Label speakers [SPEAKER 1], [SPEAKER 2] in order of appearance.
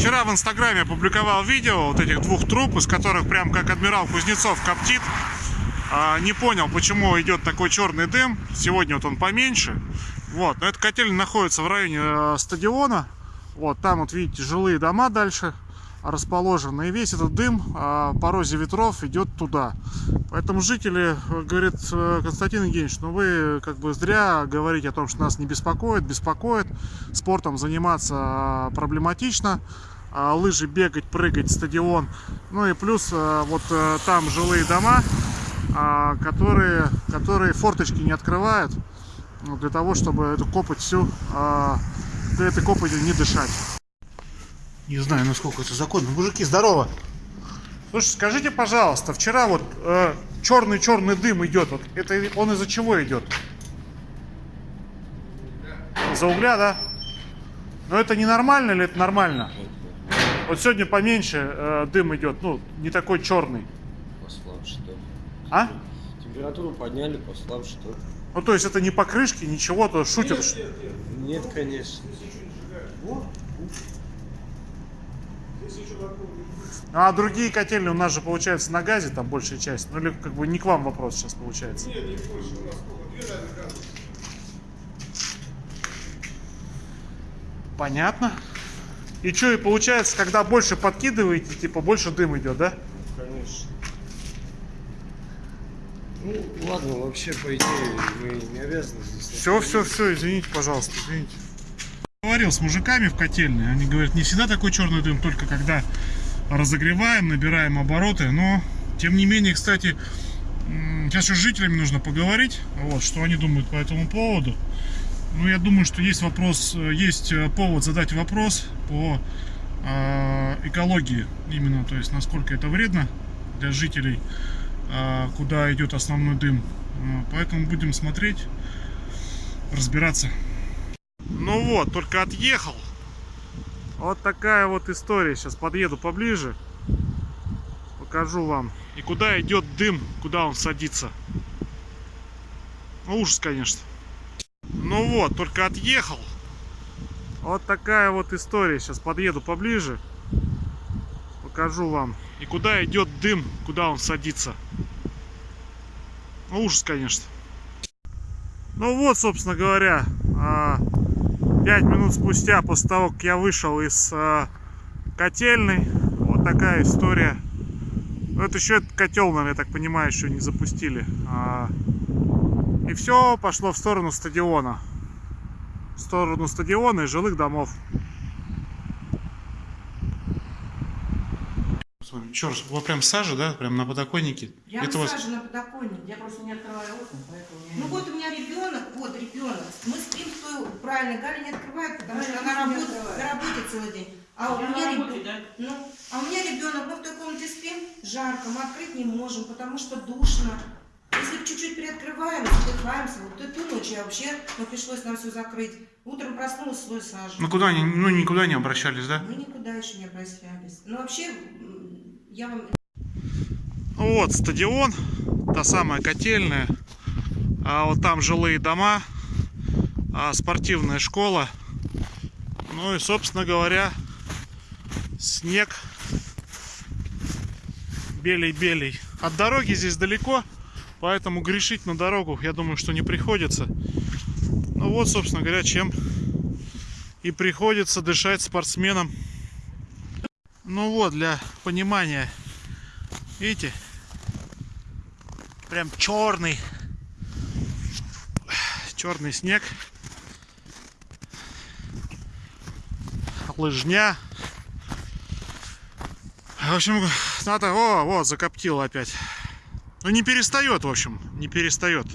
[SPEAKER 1] Вчера в Инстаграме опубликовал видео вот этих двух труб, из которых прям как адмирал Кузнецов коптит. А, не понял, почему идет такой черный дым. Сегодня вот он поменьше. Вот, но эта котельня находится в районе э, стадиона. Вот, там вот видите жилые дома дальше расположены. И весь этот дым э, по розе ветров идет туда. Поэтому жители, э, говорит э, Константин Евгеньевич, ну вы как бы зря говорите о том, что нас не беспокоит. Беспокоит. Спортом заниматься э, проблематично. А, лыжи бегать, прыгать, стадион. Ну и плюс э, вот там жилые дома, а, которые, которые форточки не открывают ну, для того, чтобы эту копоть всю, а, для этой копоти не дышать. Не знаю, насколько это законно. Мужики, здорово! Слушай, скажите, пожалуйста, вчера вот э, черный-черный дым идет. Вот это он из-за чего идет? За угля, да? Но это не нормально или это нормально? Вот сегодня поменьше э, дым идет, ну, не такой черный.
[SPEAKER 2] Послабше, да.
[SPEAKER 1] А?
[SPEAKER 2] Температуру подняли, послабше, что
[SPEAKER 1] Ну, то есть это не покрышки, ничего, то шутят. что-
[SPEAKER 2] Нет, конечно.
[SPEAKER 1] А другие котельные у нас же получается на газе, там большая часть. Ну или как бы не к вам вопрос сейчас получается. Понятно. И что, и получается, когда больше подкидываете, типа больше дым идет, да?
[SPEAKER 2] Конечно. Ну, ладно, вообще, по идее, мы не обязаны здесь...
[SPEAKER 1] Все, все, все, извините, пожалуйста, извините. Говорил с мужиками в котельной, они говорят, не всегда такой черный дым, только когда разогреваем, набираем обороты, но тем не менее, кстати, сейчас еще с жителями нужно поговорить, вот, что они думают по этому поводу. Ну, я думаю, что есть вопрос, э, есть э, повод задать вопрос по э, экологии именно, то есть насколько это вредно для жителей, э, куда идет основной дым. Э, Поэтому будем смотреть, разбираться. Ну вот, только отъехал. Вот такая вот история. Сейчас подъеду поближе. Покажу вам. И куда идет дым, куда он садится. Ну, ужас, конечно. Ну вот, только отъехал. Вот такая вот история. Сейчас подъеду поближе. Покажу вам. И куда идет дым, куда он садится. Ну, ужас, конечно. Ну вот, собственно говоря, а, пять минут спустя, после того, как я вышел из а, котельной, вот такая история. Ну, это еще этот котел, наверное, я так понимаю, еще не запустили. А, И все пошло в сторону стадиона. В сторону стадиона и жилых домов. Еще раз, вот прям сажа, да, прям на подоконнике.
[SPEAKER 3] Я
[SPEAKER 1] Это вас-
[SPEAKER 3] на подоконник, я просто не открываю окна, поэтому я... Ну вот у меня ребенок, вот ребенок. Мы спим в той, правильно, Галя не открывает, потому что она работает, на работе целый день. А у меня ребенок, ну, а у меня ребенок, мы в той комнате спим, жарко, мы открыть не можем, потому что душно. Если чуть-чуть приоткрываем, задыхаемся, вот эту ночь я вообще, ну, пришлось нам все закрыть. Утром проснулась, слой сажи.
[SPEAKER 1] Ну куда они, ну никуда не обращались, да?
[SPEAKER 3] Мы никуда еще не обращались. Ну вообще, я вам
[SPEAKER 1] Вот стадион, та самая котельная, а вот там жилые дома, а спортивная школа. Ну и, собственно говоря, снег белей-белей. От дороги здесь далеко, поэтому грешить на дорогу, я думаю, что не приходится. Ну вот, собственно говоря, чем и приходится дышать спортсменам. Ну вот, для понимания, видите, прям черный черный снег лыжня. В общем надо о вот закоптил опять. Ну не перестает в общем не перестает